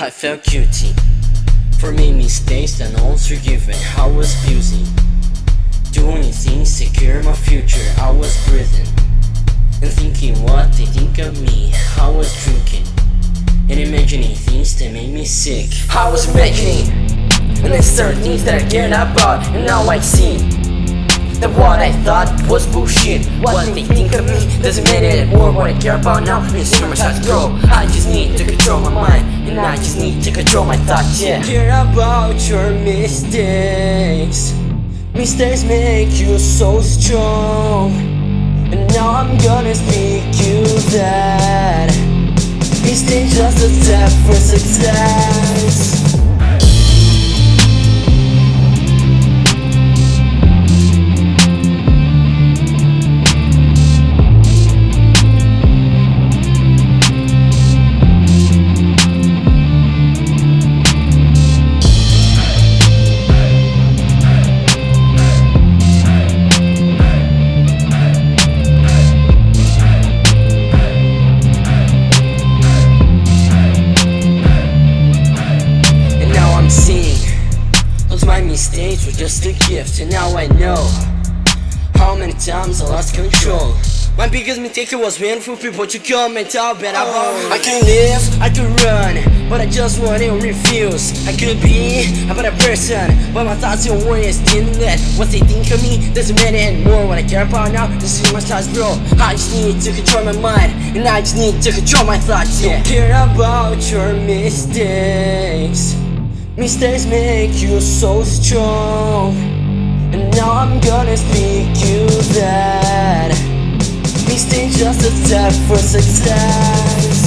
I felt guilty for making mistakes and one's. I was abusing, doing things secure my future. I was breathing and thinking what they think of me. I was drinking and imagining things that made me sick. I was making and then certain things that I cared about, and now I see that what I thought was bullshit What they think of me doesn't matter anymore What I care about now is hear my thoughts grow I just need to I just need to control my thoughts, yeah. Care about your mistakes. Mistakes make you so strong. And now I'm gonna speak you that. Mistakes just a step for success Those my were just a gift And now I know How many times I lost control. My biggest mistake was waiting for people to come and talk bad about me I could live, I could run, but I just wouldn't refuse. I could be a better person, but my thoughts and worries didn't let What they think of me. Doesn't matter anymore What I care about now, is my thoughts bro. I just need to control my mind, and I just need to control my thoughts yeah. Don't care about your mistakes Mistakes make you so strong. And now I'm gonna speak you that Mistakes just a step for success